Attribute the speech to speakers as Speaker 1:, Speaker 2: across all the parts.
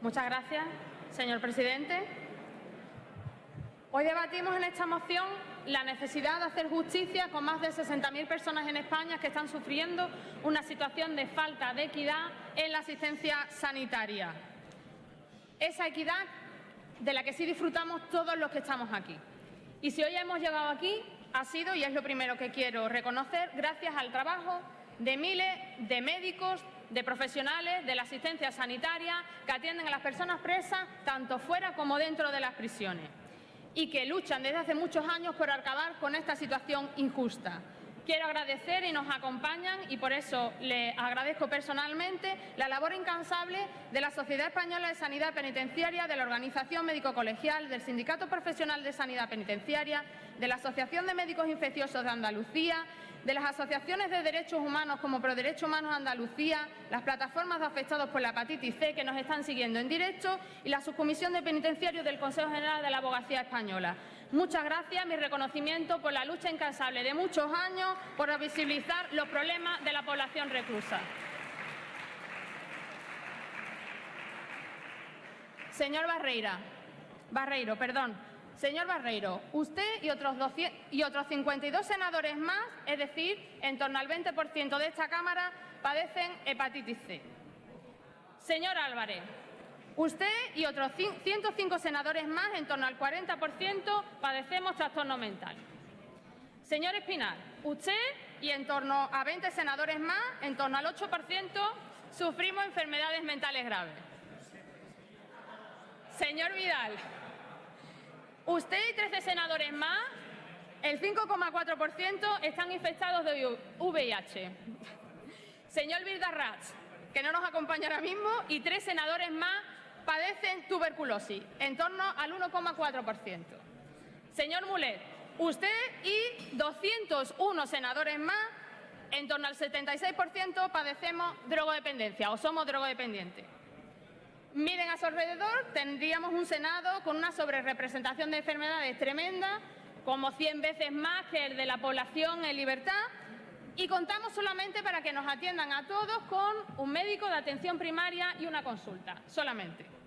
Speaker 1: Muchas gracias, señor presidente. Hoy debatimos en esta moción la necesidad de hacer justicia con más de 60.000 personas en España que están sufriendo una situación de falta de equidad en la asistencia sanitaria. Esa equidad de la que sí disfrutamos todos los que estamos aquí. Y si hoy hemos llegado aquí, ha sido, y es lo primero que quiero reconocer, gracias al trabajo de miles de médicos, de profesionales de la asistencia sanitaria que atienden a las personas presas tanto fuera como dentro de las prisiones y que luchan desde hace muchos años por acabar con esta situación injusta. Quiero agradecer y nos acompañan y por eso le agradezco personalmente la labor incansable de la Sociedad Española de Sanidad Penitenciaria, de la Organización Médico Colegial, del Sindicato Profesional de Sanidad Penitenciaria, de la Asociación de Médicos Infecciosos de Andalucía, de las asociaciones de derechos humanos como ProDerechos Humanos Andalucía, las plataformas de afectados por la hepatitis C que nos están siguiendo en directo y la subcomisión de penitenciarios del Consejo General de la Abogacía Española. Muchas gracias, mi reconocimiento por la lucha incansable de muchos años por visibilizar los problemas de la población reclusa. Señor Barreira, Barreiro, perdón. Señor Barreiro, usted y otros, y otros 52 senadores más, es decir, en torno al 20% de esta Cámara, padecen hepatitis C. Señor Álvarez, Usted y otros 105 senadores más, en torno al 40%, padecemos trastorno mental. Señor Espinal, usted y en torno a 20 senadores más, en torno al 8%, sufrimos enfermedades mentales graves. Señor Vidal, usted y 13 senadores más, el 5,4% están infectados de VIH. Señor Vildarraz, que no nos acompaña ahora mismo, y tres senadores más padecen tuberculosis, en torno al 1,4%. Señor Mulet, usted y 201 senadores más, en torno al 76% padecemos drogodependencia o somos drogodependientes. Miren a su alrededor, tendríamos un Senado con una sobrerepresentación de enfermedades tremenda, como 100 veces más que el de la población en libertad, y contamos solamente para que nos atiendan a todos con un médico de atención primaria y una consulta, solamente.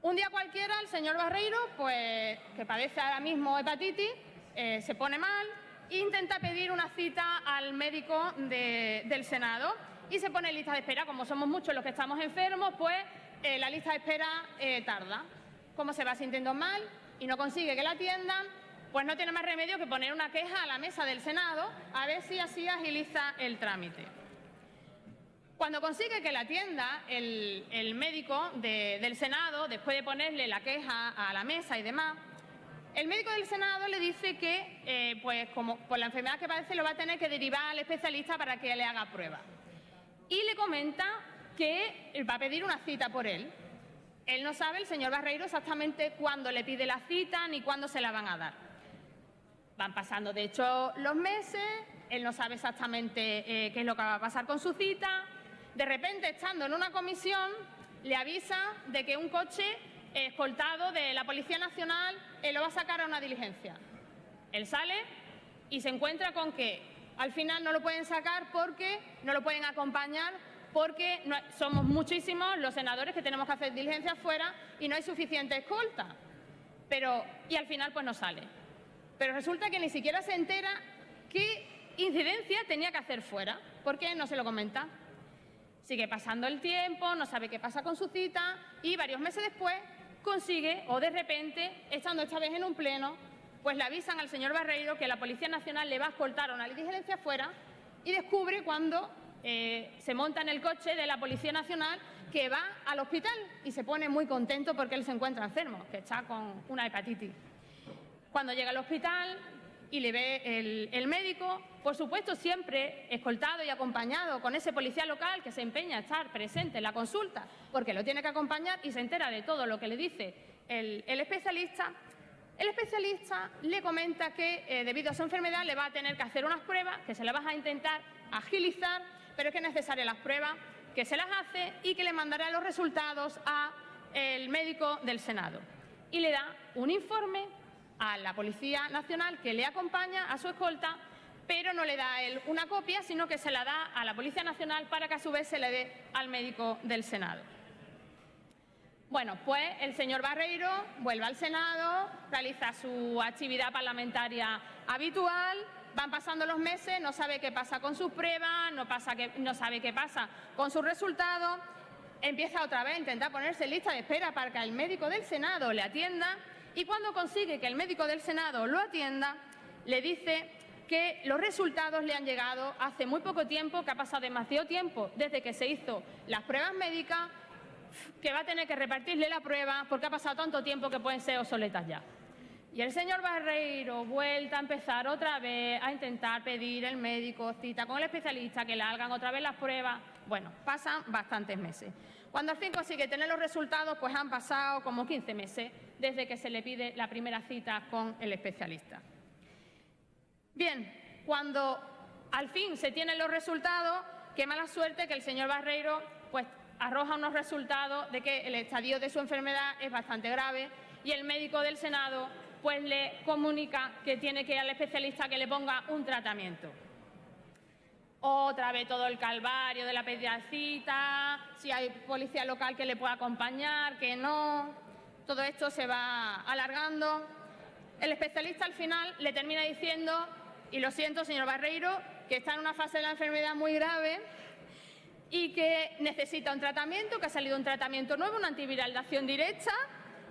Speaker 1: Un día cualquiera el señor Barreiro, pues, que padece ahora mismo hepatitis, eh, se pone mal intenta pedir una cita al médico del Senado y se pone en lista de espera. Como somos muchos los que estamos enfermos, pues eh, la lista de espera eh, tarda. Como se va sintiendo mal y no consigue que la atiendan, pues no tiene más remedio que poner una queja a la mesa del Senado a ver si así agiliza el trámite. Cuando consigue que la atienda el, médico del Senado, después de ponerle la queja a la mesa y demás, el médico del Senado le dice que, eh, pues por la enfermedad que padece, lo va a tener que derivar al especialista para que le haga prueba. Y le comenta que va a pedir una cita por él. Él no sabe, el señor Barreiro, exactamente cuándo le pide la cita ni cuándo se la van a dar. Van pasando, de hecho, los meses, él no sabe exactamente eh, qué es lo que va a pasar con su cita, de repente, estando en una comisión, le avisa de que un coche escoltado de la Policía Nacional eh, lo va a sacar a una diligencia. Él sale y se encuentra con que al final no lo pueden sacar porque no lo pueden acompañar porque somos muchísimos los senadores que tenemos que hacer diligencias fuera y no hay suficiente escolta. Pero, y al final pues no sale. Pero resulta que ni siquiera se entera qué incidencia tenía que hacer fuera, porque no se lo comenta. Sigue pasando el tiempo, no sabe qué pasa con su cita y varios meses después consigue, o de repente, estando esta vez en un pleno, pues le avisan al señor Barreiro que la Policía Nacional le va a escoltar a una diligencia fuera y descubre cuando eh, se monta en el coche de la Policía Nacional que va al hospital y se pone muy contento porque él se encuentra enfermo, que está con una hepatitis. Cuando llega al hospital, y le ve el, médico, por supuesto siempre escoltado y acompañado con ese policía local que se empeña a estar presente en la consulta porque lo tiene que acompañar y se entera de todo lo que le dice el, especialista, el especialista le comenta que eh, debido a su enfermedad le va a tener que hacer unas pruebas, que se las va a intentar agilizar, pero que es necesaria las pruebas, que se las hace y que le mandará los resultados al médico del Senado. Y le da un informe a la Policía Nacional que le acompaña a su escolta, pero no le da a él una copia, sino que se la da a la Policía Nacional para que a su vez se le dé al médico del Senado. Bueno, pues el señor Barreiro vuelve al Senado, realiza su actividad parlamentaria habitual, van pasando los meses, no sabe qué pasa con sus pruebas, no, no sabe qué pasa con sus resultados, empieza otra vez a intentar ponerse en lista de espera para que el médico del Senado le atienda y cuando consigue que el médico del Senado lo atienda, le dice que los resultados le han llegado hace muy poco tiempo, que ha pasado demasiado tiempo desde que se hizo las pruebas médicas, que va a tener que repartirle la prueba porque ha pasado tanto tiempo que pueden ser obsoletas ya. Y el señor Barreiro vuelta a empezar otra vez a intentar pedir el médico cita con el especialista, que le hagan otra vez las pruebas. Bueno, pasan bastantes meses. Cuando al fin consigue tener los resultados, pues han pasado como 15 meses desde que se le pide la primera cita con el especialista. Bien, cuando al fin se tienen los resultados, qué mala suerte que el señor Barreiro pues, arroja unos resultados de que el estadio de su enfermedad es bastante grave y el médico del Senado pues le comunica que tiene que ir al especialista que le ponga un tratamiento. Otra vez todo el calvario de la pediacita, si hay policía local que le pueda acompañar, que no. Todo esto se va alargando. El especialista al final le termina diciendo y lo siento, señor Barreiro, que está en una fase de la enfermedad muy grave y que necesita un tratamiento, que ha salido un tratamiento nuevo, una antiviral de acción directa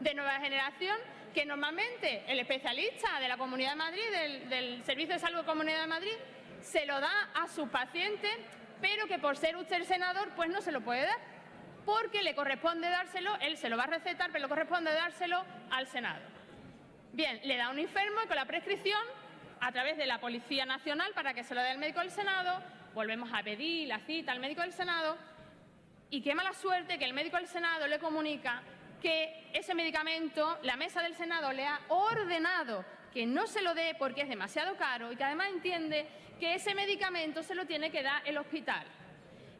Speaker 1: de nueva generación, que normalmente el especialista de la Comunidad de Madrid, del, Servicio de Salud de Comunidad de Madrid, se lo da a su paciente, pero que por ser usted senador, pues no se lo puede dar, porque le corresponde dárselo, él se lo va a recetar, pero le corresponde dárselo al Senado. Bien, le da un enfermo y con la prescripción a través de la Policía Nacional para que se lo dé al médico del Senado, volvemos a pedir la cita al médico del Senado y qué mala suerte que el médico del Senado le comunica que ese medicamento, la mesa del Senado le ha ordenado que no se lo dé porque es demasiado caro y que además entiende que ese medicamento se lo tiene que dar el hospital.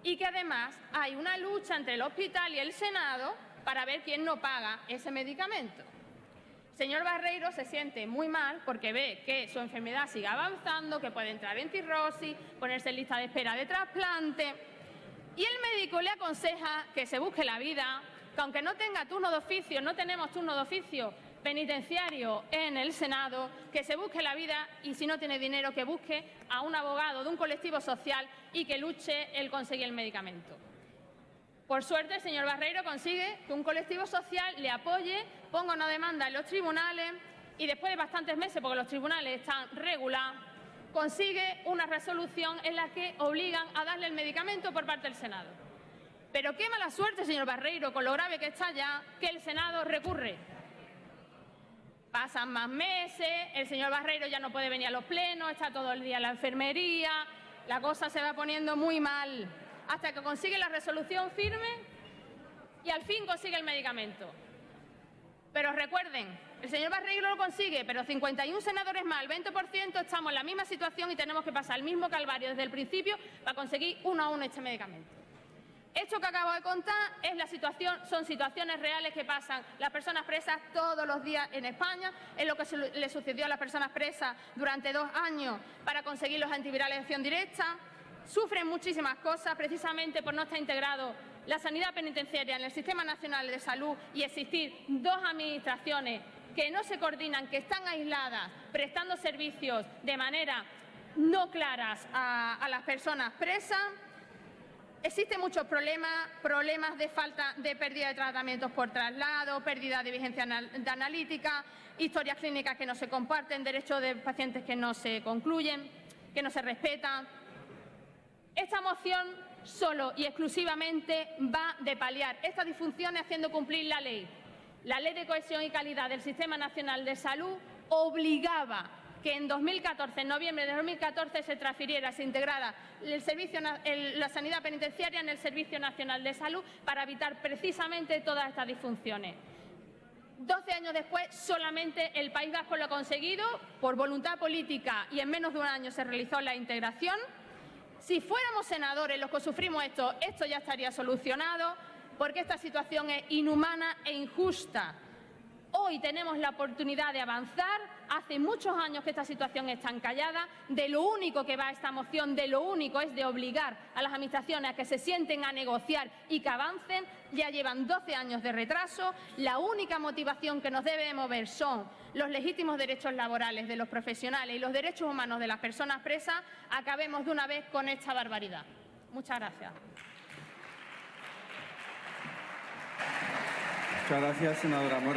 Speaker 1: Y que además hay una lucha entre el hospital y el Senado para ver quién no paga ese medicamento. Señor Barreiro se siente muy mal porque ve que su enfermedad sigue avanzando, que puede entrar en cirrosis, ponerse en lista de espera de trasplante. Y el médico le aconseja que se busque la vida, que aunque no tenga turno de oficio, no tenemos turno de oficio penitenciario en el Senado, que se busque la vida y si no tiene dinero que busque a un abogado de un colectivo social y que luche el conseguir el medicamento. Por suerte, el señor Barreiro consigue que un colectivo social le apoye, ponga una demanda en los tribunales y después de bastantes meses, porque los tribunales están regulados, consigue una resolución en la que obligan a darle el medicamento por parte del Senado. Pero qué mala suerte, señor Barreiro, con lo grave que está ya, que el Senado recurre. Pasan más meses, el señor Barreiro ya no puede venir a los plenos, está todo el día en la enfermería, la cosa se va poniendo muy mal hasta que consigue la resolución firme y al fin consigue el medicamento. Pero recuerden, el señor Barreiro lo consigue, pero 51 senadores más, el 20% estamos en la misma situación y tenemos que pasar el mismo calvario desde el principio para conseguir uno a uno este medicamento. Esto que acabo de contar es la situación, son situaciones reales que pasan las personas presas todos los días en España, es lo que le sucedió a las personas presas durante dos años para conseguir los antivirales de acción directa, sufren muchísimas cosas precisamente por no estar integrado la sanidad penitenciaria en el Sistema Nacional de Salud y existir dos administraciones que no se coordinan, que están aisladas, prestando servicios de manera no claras a, las personas presas. Existen muchos problemas, problemas de falta de pérdida de tratamientos por traslado, pérdida de vigencia analítica, historias clínicas que no se comparten, derechos de pacientes que no se concluyen, que no se respetan, esta moción solo y exclusivamente va de paliar estas disfunciones haciendo cumplir la ley. La Ley de Cohesión y Calidad del Sistema Nacional de Salud obligaba que en 2014, en noviembre de 2014, se transfiriera, se integrara la sanidad penitenciaria en el Servicio Nacional de Salud para evitar precisamente todas estas disfunciones. Doce años después, solamente el País Vasco lo ha conseguido, por voluntad política y en menos de un año se realizó la integración. Si fuéramos senadores los que sufrimos esto, esto ya estaría solucionado porque esta situación es inhumana e injusta. Hoy tenemos la oportunidad de avanzar. Hace muchos años que esta situación está encallada. De lo único que va esta moción, de lo único es de obligar a las administraciones a que se sienten a negociar y que avancen. Ya llevan 12 años de retraso. La única motivación que nos debe mover son los legítimos derechos laborales de los profesionales y los derechos humanos de las personas presas. Acabemos de una vez con esta barbaridad. Muchas gracias.
Speaker 2: Muchas gracias, senadora Mora.